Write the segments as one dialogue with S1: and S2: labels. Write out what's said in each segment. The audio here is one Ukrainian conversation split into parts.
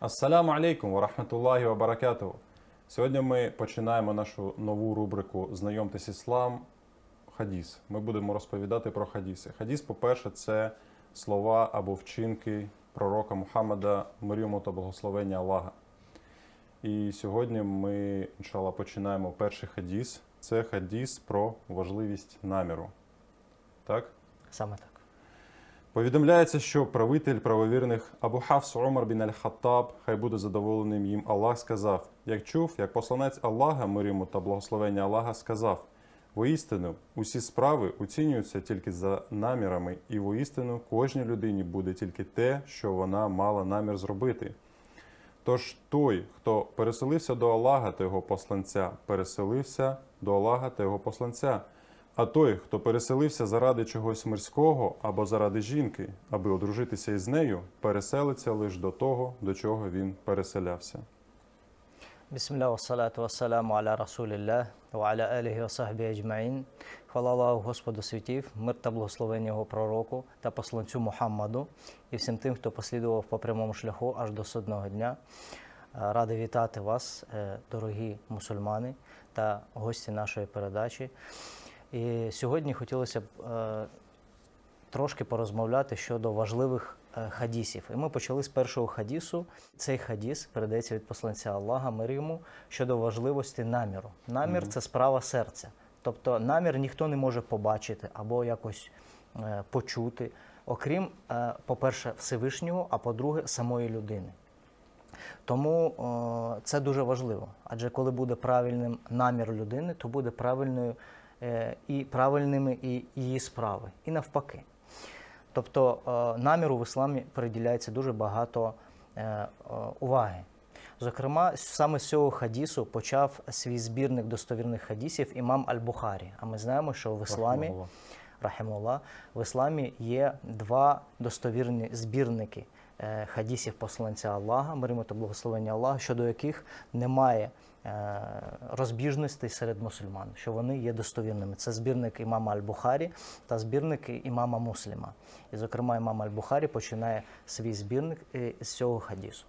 S1: Ассаляму алейкум ва рахматуллахі ва баракатуху. Сьогодні ми починаємо нашу нову рубрику Знайомтесь іслам. Хадіс. Ми будемо розповідати про хадіси. Хадіс, по-перше, це слова або вчинки пророка Мухаммада, мир йому та благословення Аллаха. І сьогодні ми, іншалла, починаємо перший хадіс. Це хадіс про важливість наміру. Так?
S2: Саме так.
S1: Повідомляється, що правитель правовірних Абу Хафс Умар бін Аль-Хаттаб, хай буде задоволеним їм Аллах, сказав: Як чув, як посланець Аллаха, мир йому та благословення Аллаха, сказав: Воістину, усі справи оцінюються тільки за намірами, і воістину кожній людині буде тільки те, що вона мала намір зробити. Тож той, хто переселився до Аллаха та його посланця, переселився до Аллаха та його посланця. А той, хто переселився заради чогось мирського або заради жінки, аби одружитися із нею, переселиться лише до того, до чого він переселявся.
S2: Бісмілля, вассалату вассаламу аля Расулілlah, ва аля аліхі ва сахбі аджмаїн. Хвала Аллаху Господу світів, мир та благословення Його пророку та посланцю Мухаммаду і всім тим, хто послідував по прямому шляху аж до судного дня. Е, Радий вітати вас, е, дорогі мусульмани та гості нашої передачі. І сьогодні хотілося б е, трошки порозмовляти щодо важливих е, хадісів. І ми почали з першого хадісу. Цей хадіс передається від посланця Аллаха мир йому щодо важливості наміру. Намір це справа серця. Тобто намір ніхто не може побачити або якось е, почути, окрім, е, по-перше, Всевишнього, а по-друге, самої людини. Тому о, це дуже важливо. Адже коли буде правильним намір людини, то буде правильною е, і правильними і її справи, і навпаки. Тобто е, наміру в ісламі приділяється дуже багато е, е, уваги. Зокрема, саме з цього хадісу почав свій збірник достовірних хадісів імам Аль-Бухарі. А ми знаємо, що в ісламі. Рахимулла, в ісламі є два достовірні збірники е, хадісів посланця Аллаха, мир та благословення Аллаха, щодо яких немає е, розбіжностей серед мусульман, що вони є достовірними. Це збірник імама Аль-Бухарі та збірник імама Мусліма. І, зокрема, імам Аль-Бухарі починає свій збірник е, з цього хадісу.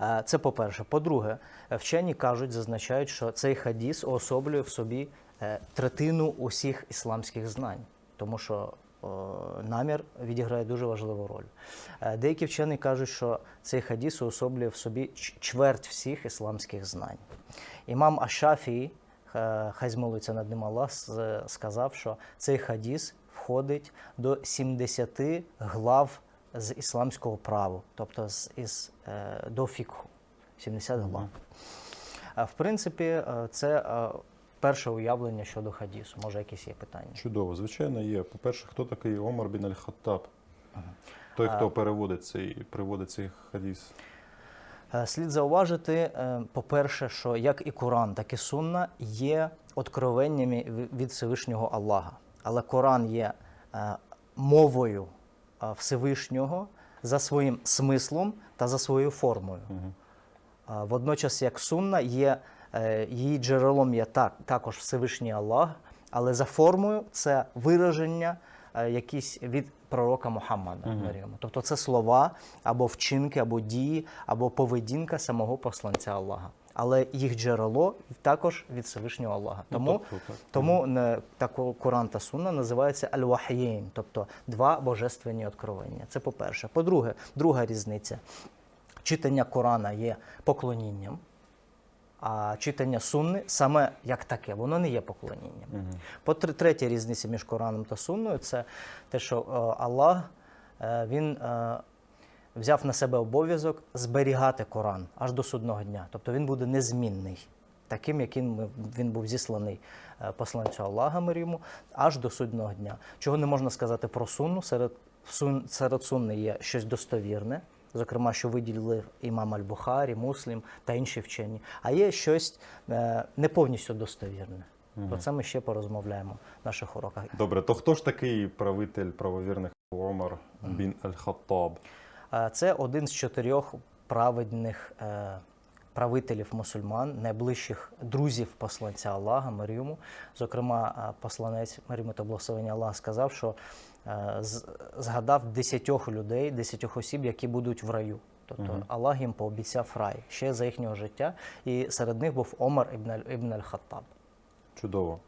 S2: Е, Це по-перше. По-друге, е, вчені кажуть, зазначають, що цей хадіс уособлює в собі е, третину усіх ісламських знань, тому що е, намір відіграє дуже важливу роль. Е, Деякі вчені кажуть, що цей хадіс уособлює в собі чверть всіх ісламських знань. Імам Ашафій, е, хай змолиться над ним Аллах, сказав, що цей хадіс входить до 70 глав з ісламського права, тобто з, із, е, до фікху, 70 глав. А в принципі, е, це е, перше уявлення щодо хадісу. Може, якісь є питання?
S1: Чудово, звичайно, є. По-перше, хто такий Омар бін Аль-Хаттаб? Той, хто переводить цей, приводить цей хадіс.
S2: Е, Слід зауважити, е, по-перше, що як і Коран, так і Сунна є откровеннями від Всевишнього Аллаха. Але Коран є е, мовою Всевишнього за своїм смислом та за своєю формою. Водночас, як Сунна, є її джерелом є так, також Всевишній Аллах, але за формою це вираження е, якісь від пророка Мухаммада. йому. Тобто це слова або вчинки, або дії, або поведінка самого посланця Аллаха. Але їх джерело також від Всевишнього Аллаха. Тому,
S1: тобто так.
S2: тому не, так Коран та Сунна називаються аль-вахєйн, тобто два божественні откровення. Це по-перше. По-друге, друга різниця. Читання Корана є поклонінням, а читання сунни саме як таке, воно не є поклонінням. По третя різниця між Кораном та Сунною це те, що е, Аллах е, він е, взяв на себе обов'язок зберігати Коран аж до судного дня. Тобто він буде незмінний, таким, яким він був зісланий посланцю Аллаха мир йому, аж до судного дня. Чого не можна сказати про сунну, серед, сун, серед сунни є щось достовірне. Зокрема, що виділили імам Аль-Бухарі, Муслім та інші вчені. А є щось е, не повністю достовірне. Про це ми ще порозмовляємо в наших уроках.
S1: Добре, то хто ж такий правитель правовірних Омар бін Аль-Хаттаб?
S2: Е, Це один з чотирьох праведних е, правителів мусульман, найближчих друзів посланця Аллаха, мир йому. Зокрема, е, посланець мир йому та благословення Аллаха сказав, що е, згадав десятьох людей, десятьох осіб, які будуть в раю. Тобто Аллах їм пообіцяв рай ще за їхнього життя, і серед них був Омар ібн аль-Хаттаб.
S1: Чудово.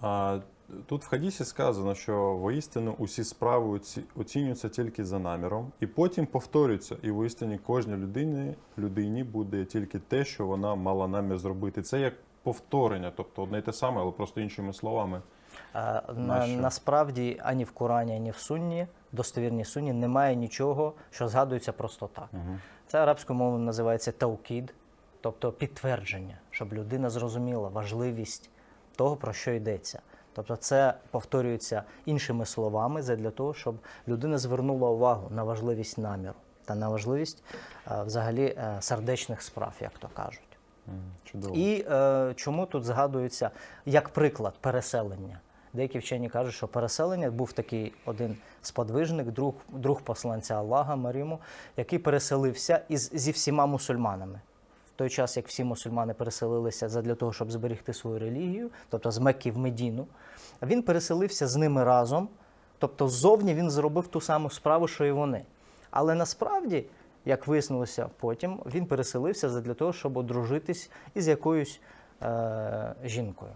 S1: А, тут в хадісі сказано, що воістину усі справи оці- оцінюються тільки за наміром, і потім повторюються. І воістині кожній людині, людині буде тільки те, що вона мала намір зробити. Це як повторення, тобто одне й те саме, але просто іншими словами.
S2: Е, На, насправді ані в Корані, ані в Сунні, достовірній Сунні, немає нічого, що згадується просто так. Це арабською мовою називається таукід, тобто підтвердження, щоб людина зрозуміла важливість того, про що йдеться. Тобто це повторюється іншими словами для того, щоб людина звернула увагу на важливість наміру та на важливість е, взагалі е, сердечних справ, як то кажуть.
S1: Чудово.
S2: І е, чому тут згадується як приклад переселення? Деякі вчені кажуть, що переселення був такий один сподвижник, друг, друг посланця Аллаха Маріму, який переселився із, зі всіма мусульманами. Той час, як всі мусульмани переселилися задля того, щоб зберегти свою релігію, тобто з Мекки в Медіну, він переселився з ними разом, тобто ззовні він зробив ту саму справу, що і вони. Але насправді, як вияснилося потім, він переселився задля того, щоб одружитись із якоюсь е- жінкою.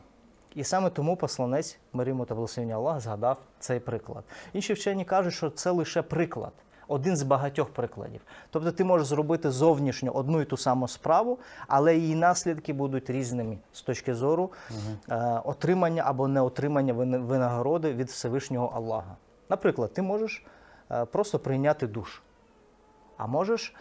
S2: І саме тому посланець Маріму та благословення Аллах згадав цей приклад. Інші вчені кажуть, що це лише приклад, один з багатьох прикладів. Тобто ти можеш зробити зовнішньо одну і ту саму справу, але її наслідки будуть різними з точки зору е, отримання або неотримання винагороди від Всевишнього Аллаха. Наприклад, ти можеш е, просто прийняти душ, а можеш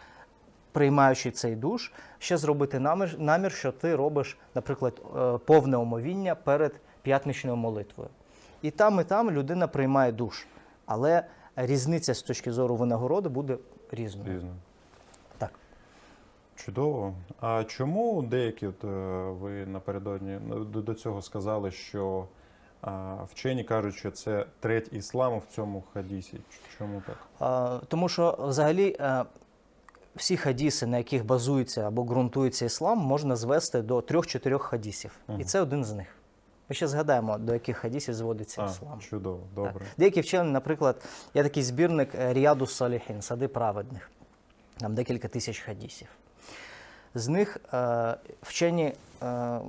S2: приймаючи цей душ, ще зробити намір, намір, що ти робиш, наприклад, е, повне омовіння перед п'ятничною молитвою. І там, і там людина приймає душ. Але різниця з точки зору винагороди буде різною.
S1: Різно.
S2: Так.
S1: Чудово. А чому деякі, от, е, ви напередодні ну, до, до цього сказали, що а, вчені кажуть, що це треть ісламу в цьому хадісі? Чому так?
S2: Е, Тому що взагалі е, всі хадіси, на яких базується або ґрунтується іслам, можна звести до трьох-чотирьох хадісів. І це один з них. Ми ще згадаємо, до яких хадісів зводиться
S1: А,
S2: іслам.
S1: чудово,
S2: Так.
S1: добре.
S2: Деякі вчені, наприклад, є такий збірник е, Ріаду Саліхін, сади праведних, там декілька тисяч хадісів. З них е, вчені е,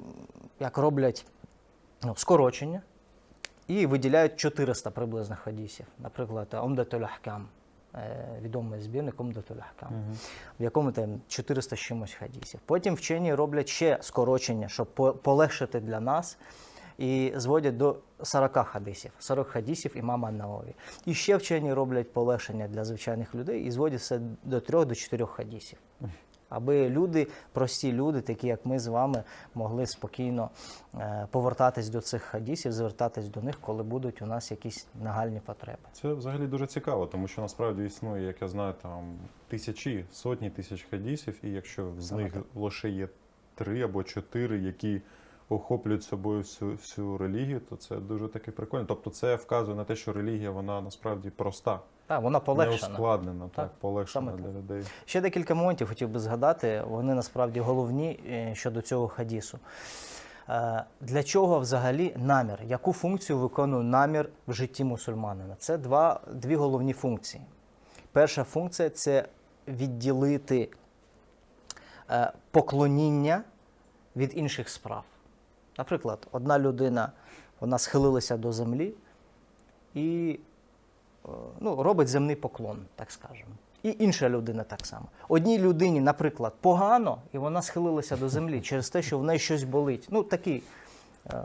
S2: як роблять ну, скорочення і виділяють 400 приблизно хадісів. Наприклад, Омдатуль Ахкам, е, відомий збірник Омдатуль Ахкам, в якому там 400 з чимось хадісів. Потім вчені роблять ще скорочення, щоб по- полегшити для нас. І зводять до 40 хадисів, 40 хадисів імама Наові. І ще вчені роблять полегшення для звичайних людей і зводять все до 3 до 4 хадисів. Аби люди, прості люди, такі як ми з вами, могли спокійно е, повертатись до цих хадісів, звертатись до них, коли будуть у нас якісь нагальні потреби.
S1: Це взагалі дуже цікаво, тому що насправді існує, як я знаю, там тисячі, сотні тисяч хадісів, і якщо з
S2: Саме
S1: них лише є три або чотири, які охоплюють собою всю, всю релігію, то це дуже таки прикольно. Тобто це вказує на те, що релігія вона насправді проста,
S2: Так, вона
S1: не
S2: полегшена.
S1: ускладнена, так,
S2: Так,
S1: полегшена
S2: саме
S1: для людей.
S2: Ще декілька моментів хотів би згадати. Вони насправді головні е, щодо цього хадісу. Е, Для чого взагалі намір? Яку функцію виконує намір в житті мусульманина? Це два, дві головні функції. Перша функція це відділити е, поклоніння від інших справ. Наприклад, одна людина вона схилилася до землі і е, ну, робить земний поклон, так скажемо. І інша людина так само. Одній людині, наприклад, погано, і вона схилилася до землі через те, що в неї щось болить. Ну, такий, е,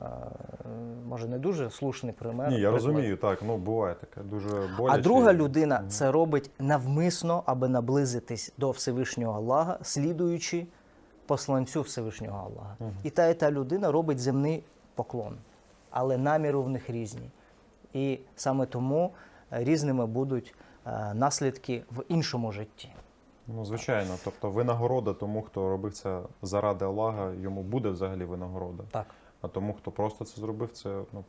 S2: може, не дуже слушний пример.
S1: Ні, я
S2: приклад.
S1: розумію, так, ну буває таке дуже боляче.
S2: А друга людина це робить навмисно, аби наблизитись до Всевишнього Аллаха, слідуючи посланцю Всевишнього Аллаха. І та і та людина робить земний поклон, але наміри в них різні. І саме тому е, різними будуть е, наслідки в іншому житті.
S1: Ну, звичайно, тобто винагорода тому, хто робив це заради Аллаха, йому буде взагалі винагорода.
S2: Так.
S1: А тому, хто просто це зробив, це ну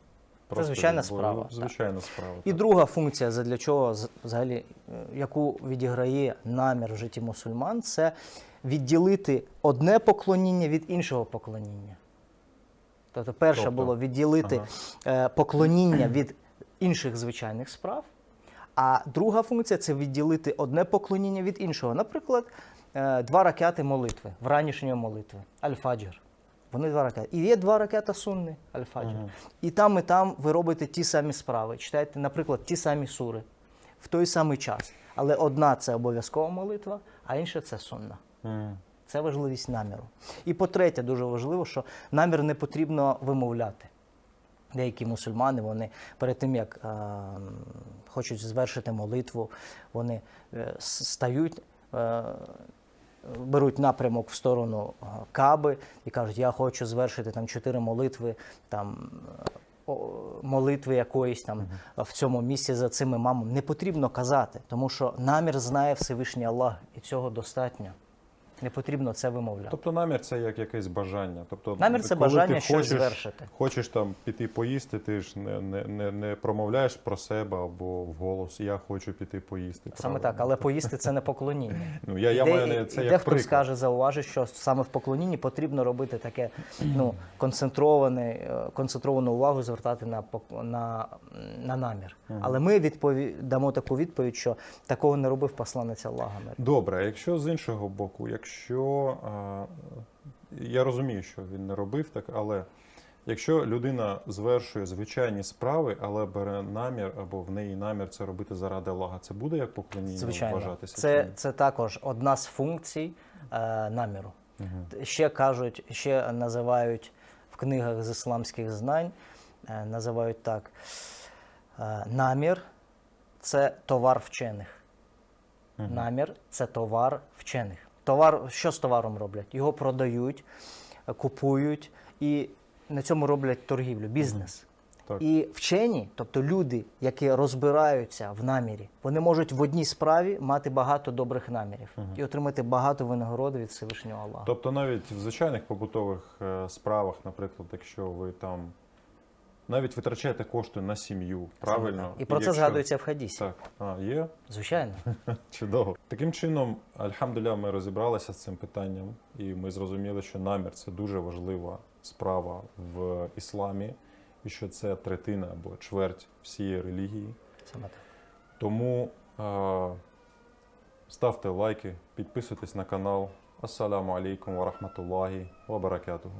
S1: просто
S2: звичайна
S1: було-
S2: справа, так.
S1: Справа.
S2: І
S1: так.
S2: друга функція, задля чого взагалі, е, яку відіграє намір в житті мусульман, це відділити одне поклоніння від іншого поклоніння. Тобто, перше
S1: Тобто?
S2: було відділити е, поклоніння від інших звичайних справ, А друга функція це відділити одне поклоніння від іншого. Наприклад, е, два ракети молитви, вранішньої молитви, аль-фаджр. Вони два ракети. І є два ракета сунни, аль-фаджр. І там, і там ви робите ті самі справи. Читаєте, наприклад, ті самі сури в той самий час. Але одна це обов'язкова молитва, а інша це сунна. Це важливість наміру. І по-третє, дуже важливо, що намір не потрібно вимовляти. Деякі мусульмани, вони перед тим, як е, хочуть звершити молитву, вони е, стають, е, беруть напрямок в сторону е, Каби і кажуть, я хочу звершити там чотири молитви, там молитви якоїсь там в цьому місці за цим імамом. Не потрібно казати, тому що намір знає Всевишній Аллах, і цього достатньо. Не потрібно це вимовляти.
S1: Тобто намір це як якесь бажання. Тобто,
S2: Намір це
S1: коли
S2: бажання
S1: ти
S2: щось
S1: хочеш,
S2: звершити.
S1: Хочеш там піти поїсти, ти ж не, не, не, не промовляєш про себе або вголос. Я хочу піти поїсти.
S2: Саме
S1: правильно?
S2: так, але поїсти це не поклоніння.
S1: Ну, я, я маю це як
S2: дехто
S1: приклад.
S2: скаже, зауважить, що саме в поклонінні потрібно робити таке ну, концентроване, е, концентровану увагу звертати на, на, на намір. Але ми відпові... дамо таку відповідь, що такого не робив посланець Аллаха.
S1: Добре, якщо з іншого боку, якщо а, я розумію, що він не робив так, але якщо людина звершує звичайні справи, але бере намір або в неї намір це робити заради Аллаха, це буде як поклоніння
S2: Звичайно,
S1: вважатися?
S2: це, це також одна з функцій е, наміру. Ще кажуть, ще називають в книгах з ісламських знань, е, називають так: е, намір це товар вчених. Намір це товар вчених. Товар, що з товаром роблять? Його продають, е, купують і на цьому роблять торгівлю, бізнес.
S1: Так.
S2: І вчені, тобто люди, які розбираються в намірі, вони можуть в одній справі мати багато добрих намірів і отримати багато винагороди від Всевишнього Аллаха.
S1: Тобто навіть в звичайних побутових е, справах, наприклад, якщо ви там навіть витрачаєте кошти на сім'ю, правильно?
S2: І про це
S1: якщо-
S2: згадується в хадісі.
S1: Так, а, є?
S2: Звичайно.
S1: Чудово. Таким чином, альхамдуля, ми розібралися з цим питанням, і ми зрозуміли, що намір це дуже важлива справа в ісламі, і що це третина або чверть всієї релігії.
S2: Саме так.
S1: Тому е, ставте лайки, підписуйтесь на канал. Ассаламу алейкум ва рахматуллахі ва баракатуху.